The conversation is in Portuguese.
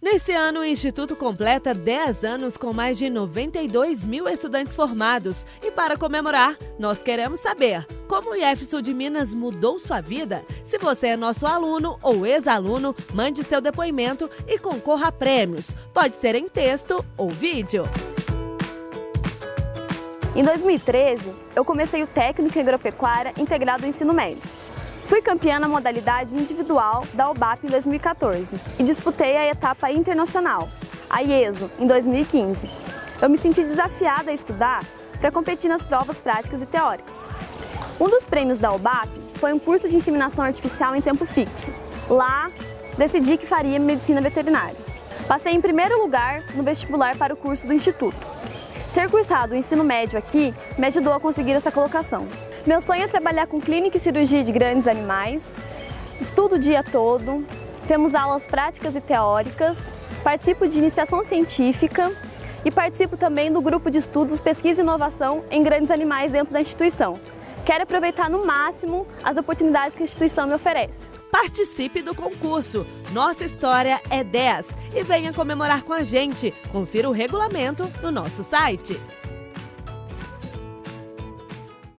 Nesse ano, o Instituto completa 10 anos com mais de 92 mil estudantes formados. E para comemorar, nós queremos saber como o IEF de Minas mudou sua vida. Se você é nosso aluno ou ex-aluno, mande seu depoimento e concorra a prêmios. Pode ser em texto ou vídeo. Em 2013, eu comecei o técnico em agropecuária integrado ao ensino médio. Fui campeã na modalidade individual da UBAP em 2014 e disputei a etapa internacional, a IESO, em 2015. Eu me senti desafiada a estudar para competir nas provas práticas e teóricas. Um dos prêmios da UBAP foi um curso de inseminação artificial em tempo fixo. Lá, decidi que faria medicina veterinária. Passei em primeiro lugar no vestibular para o curso do Instituto. Ter cursado o ensino médio aqui me ajudou a conseguir essa colocação. Meu sonho é trabalhar com clínica e cirurgia de grandes animais. Estudo o dia todo, temos aulas práticas e teóricas, participo de iniciação científica e participo também do grupo de estudos Pesquisa e Inovação em Grandes Animais dentro da instituição. Quero aproveitar no máximo as oportunidades que a instituição me oferece. Participe do concurso. Nossa história é 10 e venha comemorar com a gente. Confira o regulamento no nosso site.